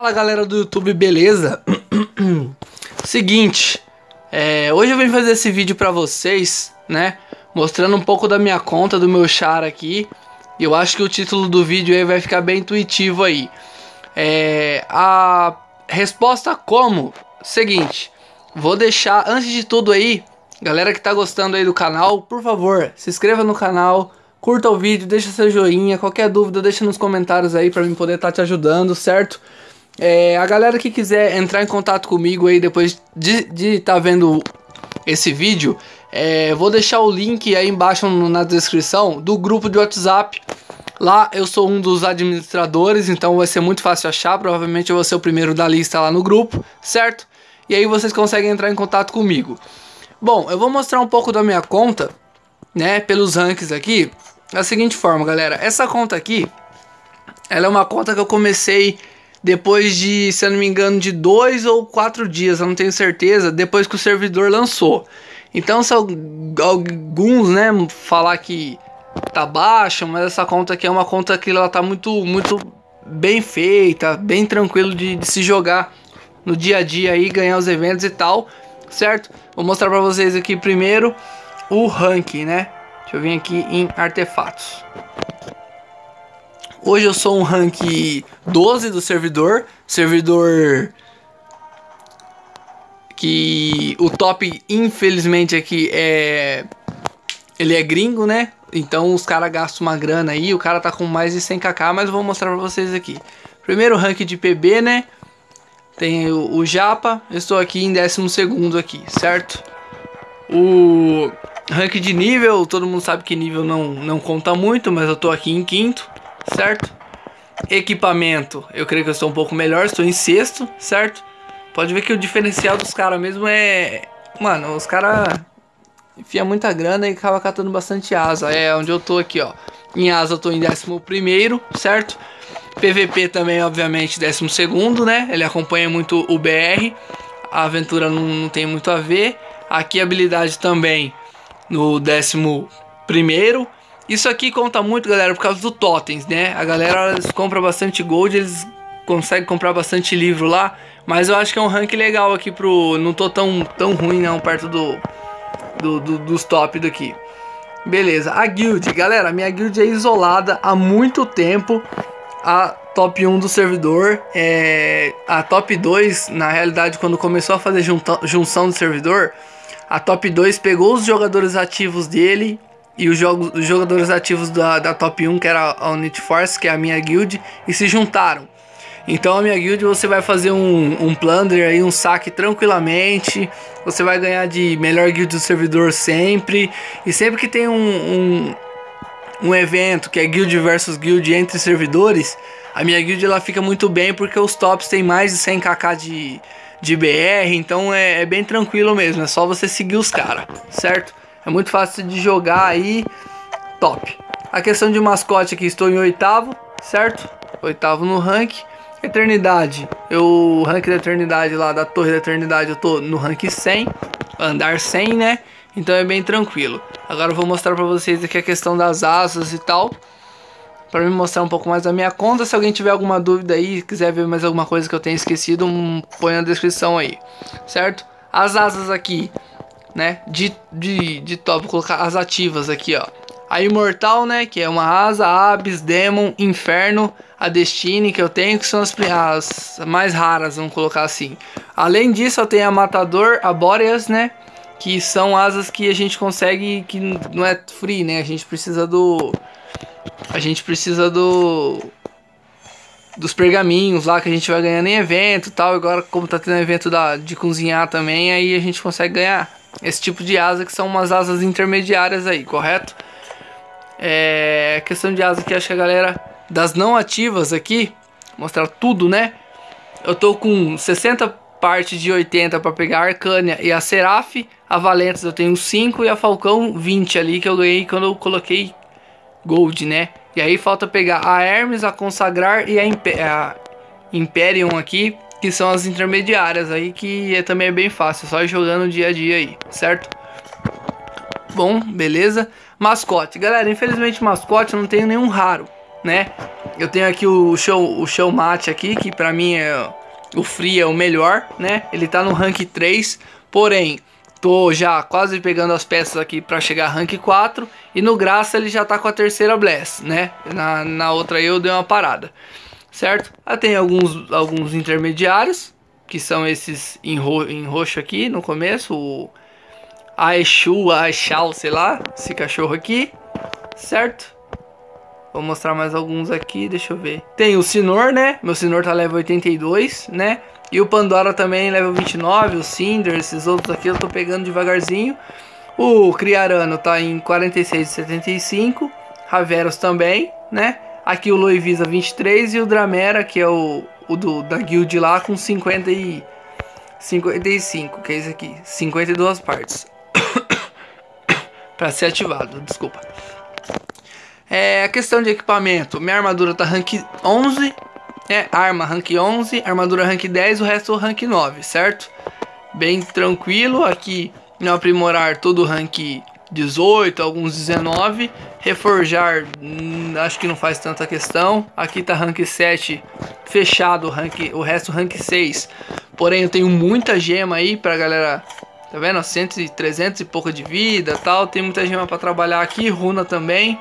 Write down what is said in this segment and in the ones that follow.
Fala galera do YouTube, beleza? Seguinte, é, hoje eu vim fazer esse vídeo pra vocês, né? Mostrando um pouco da minha conta, do meu char aqui. Eu acho que o título do vídeo aí vai ficar bem intuitivo aí. É, a resposta como? Seguinte, vou deixar antes de tudo aí, galera que tá gostando aí do canal, por favor, se inscreva no canal, curta o vídeo, deixa seu joinha, qualquer dúvida deixa nos comentários aí pra mim poder estar tá te ajudando, certo? É, a galera que quiser entrar em contato comigo aí depois de estar tá vendo esse vídeo, é, vou deixar o link aí embaixo na descrição do grupo de WhatsApp. Lá eu sou um dos administradores, então vai ser muito fácil achar. Provavelmente eu vou ser o primeiro da lista lá no grupo, certo? E aí vocês conseguem entrar em contato comigo. Bom, eu vou mostrar um pouco da minha conta, né, pelos rankings aqui. Da seguinte forma, galera. Essa conta aqui, ela é uma conta que eu comecei depois de, se eu não me engano, de dois ou quatro dias, eu não tenho certeza, depois que o servidor lançou. Então, se alguns, né, falar que tá baixa, mas essa conta aqui é uma conta que ela tá muito, muito bem feita, bem tranquilo de, de se jogar no dia a dia aí, ganhar os eventos e tal, certo? Vou mostrar pra vocês aqui primeiro o ranking, né? Deixa eu vir aqui em artefatos. Hoje eu sou um rank 12 do servidor. Servidor que o top, infelizmente, aqui é. Ele é gringo, né? Então os caras gastam uma grana aí. O cara tá com mais de 100kk, mas eu vou mostrar pra vocês aqui. Primeiro rank de PB, né? Tem o, o Japa. Eu estou aqui em 12 aqui, certo? O rank de nível, todo mundo sabe que nível não, não conta muito, mas eu tô aqui em quinto certo? Equipamento, eu creio que eu estou um pouco melhor, estou em sexto, certo? Pode ver que o diferencial dos caras mesmo é... Mano, os caras enfia muita grana e acaba catando bastante asa. É onde eu tô aqui, ó. Em asa eu tô em décimo primeiro, certo? PVP também, obviamente, décimo segundo, né? Ele acompanha muito o BR. A aventura não, não tem muito a ver. Aqui habilidade também no décimo primeiro. Isso aqui conta muito, galera, por causa do totens, né? A galera compra bastante gold, eles conseguem comprar bastante livro lá. Mas eu acho que é um rank legal aqui pro... Não tô tão, tão ruim não, perto do, do, do dos top daqui. Beleza, a guild, galera, minha guild é isolada há muito tempo. A top 1 do servidor, é, a top 2, na realidade, quando começou a fazer junção do servidor, a top 2 pegou os jogadores ativos dele e os, jogos, os jogadores ativos da, da Top 1, que era a Unit Force, que é a minha guild, e se juntaram. Então a minha guild você vai fazer um, um plunder aí, um saque tranquilamente. Você vai ganhar de melhor guild do servidor sempre. E sempre que tem um, um, um evento que é guild versus guild entre servidores, a minha guild ela fica muito bem porque os tops tem mais de 100kk de, de BR. Então é, é bem tranquilo mesmo, é só você seguir os caras, certo? É muito fácil de jogar aí. Top. A questão de mascote aqui, estou em oitavo, certo? Oitavo no rank. Eternidade. Eu, o rank da Eternidade lá, da Torre da Eternidade, eu tô no rank 100. Andar 100, né? Então é bem tranquilo. Agora eu vou mostrar pra vocês aqui a questão das asas e tal. Pra me mostrar um pouco mais da minha conta. Se alguém tiver alguma dúvida aí, quiser ver mais alguma coisa que eu tenha esquecido, põe na descrição aí. Certo? As asas aqui né? De, de, de top, colocar as ativas aqui, ó. A Imortal, né? Que é uma asa, Abyss, Demon, Inferno, a Destiny que eu tenho, que são as, as mais raras, vamos colocar assim. Além disso, eu tenho a Matador, a Boreas, né? Que são asas que a gente consegue, que não é free, né? A gente precisa do... A gente precisa do... Dos pergaminhos lá que a gente vai ganhando em evento e tal. Agora, como tá tendo evento da, de cozinhar também, aí a gente consegue ganhar esse tipo de asa que são umas asas intermediárias aí, correto? É questão de asa que acho que a galera das não ativas aqui, mostrar tudo, né? Eu tô com 60 partes de 80 para pegar a Arcânia e a Seraph, a Valentas eu tenho 5 e a Falcão 20 ali que eu ganhei quando eu coloquei Gold, né? E aí falta pegar a Hermes, a Consagrar e a, Imper a Imperium aqui que são as intermediárias aí, que é, também é bem fácil, só jogando dia a dia aí, certo? Bom, beleza. Mascote. Galera, infelizmente mascote eu não tenho nenhum raro, né? Eu tenho aqui o show, o show mate aqui, que pra mim é o free é o melhor, né? Ele tá no rank 3, porém, tô já quase pegando as peças aqui para chegar rank 4 e no graça ele já tá com a terceira bless, né? Na, na outra eu dei uma parada, certo? Ah, tem alguns, alguns intermediários, que são esses em, ro em roxo aqui no começo, o Aishu, Aishal, sei lá, esse cachorro aqui, certo? Vou mostrar mais alguns aqui, deixa eu ver. Tem o Sinor, né? Meu Sinor tá level 82, né? E o Pandora também level 29, o Cinder, esses outros aqui eu tô pegando devagarzinho. O Criarano tá em 46,75. Raveros também, né? Aqui o Loivisa 23 e o Dramera, que é o, o do, da guild lá, com 50 e 55, que é esse aqui. 52 partes. para ser ativado, desculpa. É, a questão de equipamento. Minha armadura tá rank 11. É, arma rank 11, armadura rank 10, o resto rank 9, certo? Bem tranquilo. Aqui no aprimorar todo rank 18, alguns 19. Reforjar, hum, acho que não faz tanta questão. Aqui tá rank 7 fechado, rank, o resto rank 6. Porém, eu tenho muita gema aí pra galera Tá vendo? 100, 300 e pouco de vida tal. Tem muita gema para trabalhar aqui. Runa também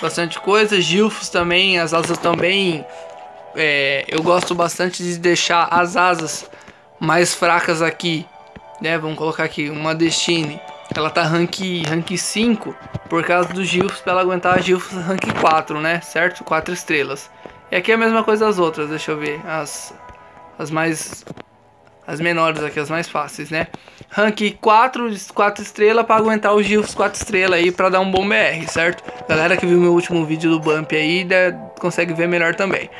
bastante coisa. Gilfos também, as asas também. É, eu gosto bastante de deixar as asas mais fracas aqui. Né? Vamos colocar aqui uma Destiny. Ela tá rank, rank 5 por causa dos Gilfos, para ela aguentar a Gilfos rank 4, né? Certo? 4 estrelas. E aqui é a mesma coisa as outras, deixa eu ver. As, as mais as menores aqui, as mais fáceis, né? Rank 4, 4 estrelas para aguentar os GIFs 4 estrelas aí para dar um bom BR, certo? Galera que viu meu último vídeo do Bump aí, consegue ver melhor também.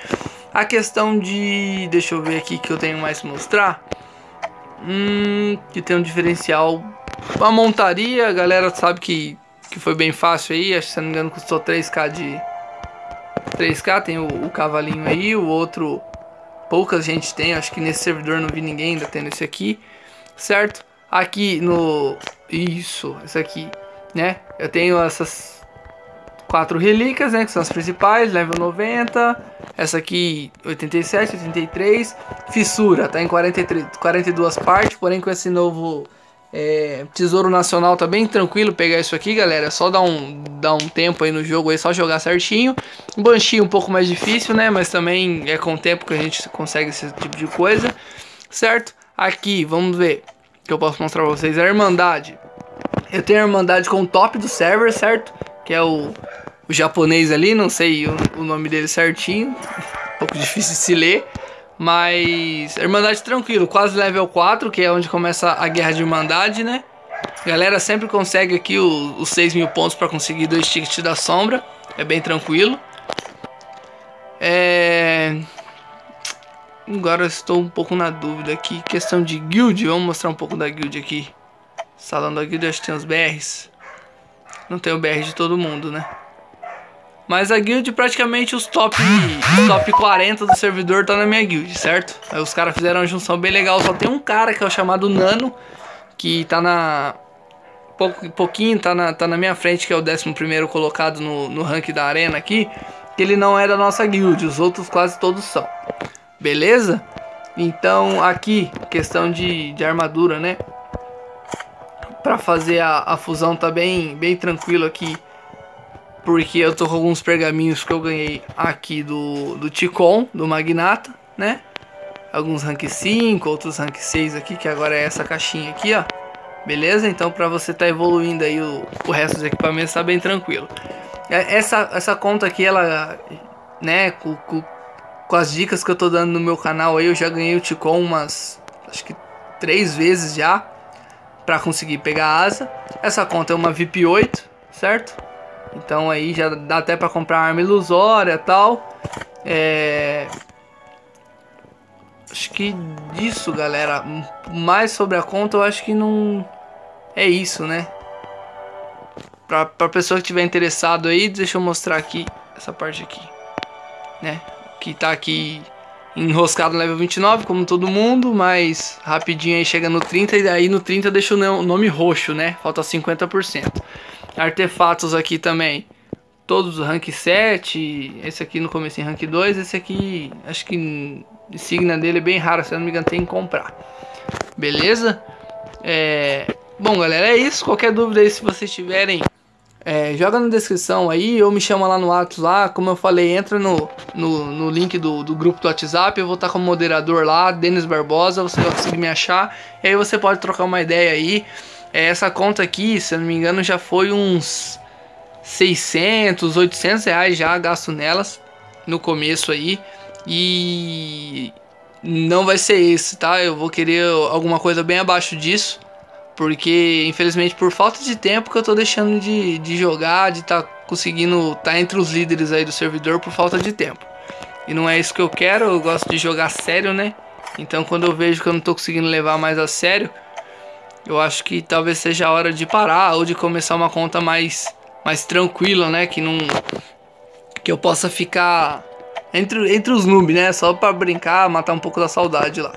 A questão de... Deixa eu ver aqui que eu tenho mais pra mostrar. Hum, que tem um diferencial. A montaria, a galera sabe que, que foi bem fácil aí. Acho que se não me engano custou 3k de... 3k, tem o, o cavalinho aí, o outro poucas gente tem, acho que nesse servidor não vi ninguém ainda tendo esse aqui, certo? Aqui no... Isso, esse aqui, né? Eu tenho essas quatro relíquias, né? Que são as principais, level 90. Essa aqui, 87, 83. Fissura, tá em 43, 42 partes, porém com esse novo é, Tesouro Nacional tá bem tranquilo pegar isso aqui, galera. É só dar um, dar um tempo aí no jogo aí, só jogar certinho. Banshee um pouco mais difícil, né? Mas também é com o tempo que a gente consegue esse tipo de coisa, certo? Aqui, vamos ver que eu posso mostrar pra vocês. A Irmandade. Eu tenho a Irmandade com o top do server, certo? Que é o, o japonês ali, não sei o, o nome dele certinho. Um pouco difícil de se ler. Mas Irmandade tranquilo, quase level 4, que é onde começa a guerra de Irmandade, né? galera sempre consegue aqui os, os 6 mil pontos para conseguir dois tickets da sombra. É bem tranquilo. É... Agora estou um pouco na dúvida aqui. Questão de guild. Vamos mostrar um pouco da guild aqui. Salão da guild acho que tem os BRs. Não tem o BR de todo mundo, né? Mas a guild praticamente os top, os top 40 do servidor tá na minha guild, certo? Aí os caras fizeram uma junção bem legal. Só tem um cara que é o chamado Nano, que tá na. Pouco, pouquinho, tá na, tá na minha frente, que é o 11 colocado no, no rank da arena aqui. Que ele não é da nossa guild, os outros quase todos são. Beleza? Então aqui, questão de, de armadura, né? Pra fazer a, a fusão tá bem, bem tranquilo aqui porque eu tô com alguns pergaminhos que eu ganhei aqui do, do Ticon, do Magnata, né? Alguns rank 5, outros rank 6 aqui, que agora é essa caixinha aqui, ó. Beleza? Então pra você tá evoluindo aí o, o resto dos equipamentos tá bem tranquilo. É, essa, essa conta aqui, ela, né, com, com, com as dicas que eu tô dando no meu canal aí, eu já ganhei o Ticon umas, acho que três vezes já, pra conseguir pegar a asa. Essa conta é uma VIP 8, certo? Então aí já dá até para comprar arma ilusória tal. É... Acho que disso, galera. Mais sobre a conta, eu acho que não é isso, né? Pra, pra pessoa que tiver interessado aí, deixa eu mostrar aqui essa parte aqui, né? Que tá aqui enroscado no level 29, como todo mundo, mas rapidinho aí chega no 30 e daí no 30 deixa o nome roxo, né? Falta 50%. Artefatos aqui também. todos os rank 7, esse aqui no começo em rank 2, esse aqui acho que insignia dele é bem raro, se não me engano tem que comprar. Beleza? É... Bom galera, é isso, qualquer dúvida aí se vocês tiverem é, joga na descrição aí ou me chama lá no WhatsApp lá, como eu falei, entra no, no, no link do, do grupo do WhatsApp, eu vou estar como moderador lá, Denis Barbosa, você vai conseguir me achar, e aí você pode trocar uma ideia aí. É, essa conta aqui, se eu não me engano, já foi uns 600, 800 reais já gasto nelas no começo aí, e não vai ser esse, tá? Eu vou querer alguma coisa bem abaixo disso. Porque, infelizmente, por falta de tempo que eu tô deixando de, de jogar, de tá conseguindo estar tá entre os líderes aí do servidor por falta de tempo. E não é isso que eu quero, eu gosto de jogar sério, né? Então quando eu vejo que eu não tô conseguindo levar mais a sério, eu acho que talvez seja a hora de parar ou de começar uma conta mais, mais tranquila, né? Que não. Que eu possa ficar entre, entre os noobs, né? Só pra brincar, matar um pouco da saudade lá.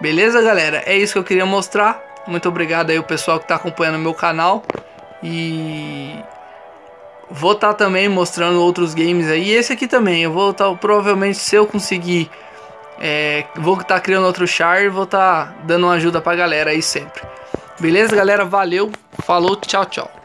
Beleza, galera? É isso que eu queria mostrar. Muito obrigado aí o pessoal que está acompanhando o meu canal. E vou estar tá também mostrando outros games aí. E esse aqui também. Eu vou estar, tá, provavelmente, se eu conseguir, é, vou estar tá criando outro char e vou estar tá dando uma ajuda pra galera aí sempre. Beleza, galera? Valeu, falou, tchau, tchau.